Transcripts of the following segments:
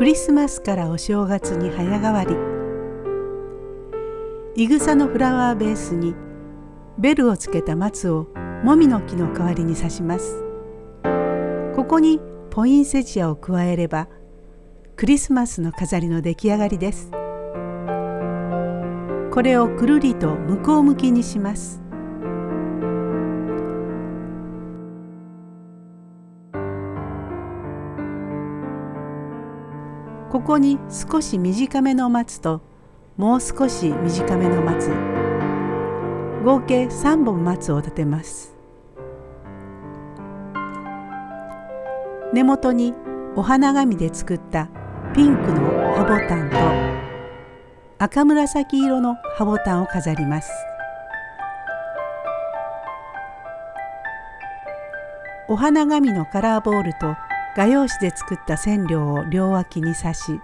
クリスマスからお正月に早変わり。いぐさのフラワーベースにベルをつけた松をもみの木の代わりに刺します。ここにポインセチアを加えればクリスマスの飾りの出来上がりです。これをくるりと向こう向きにします。ここに少し短めの松ともう少し短めの松。合計3本松を立てます。根元にお花紙で作ったピンクの葉ボタンと赤紫色の葉ボタンを飾ります。お花紙のカラーボールと画用紙で作った線量を両脇に刺し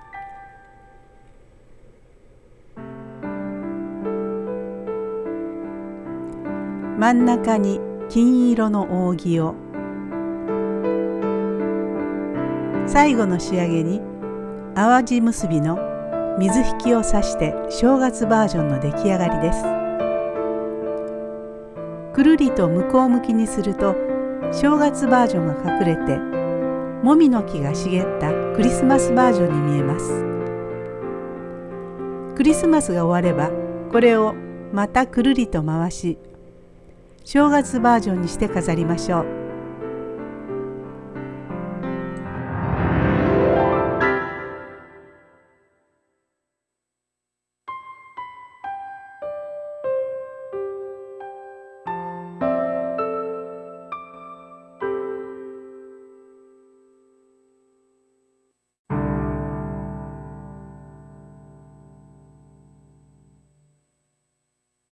真ん中に金色の扇を最後の仕上げに淡路結びの水引きを刺して正月バージョンの出来上がりです。くるりと向こう向きにすると正月バージョンが隠れてもみの木が茂ったクリスマスバージョンに見えます。クリスマスが終わればこれをまたくるりと回し正月バージョンにして飾りましょう。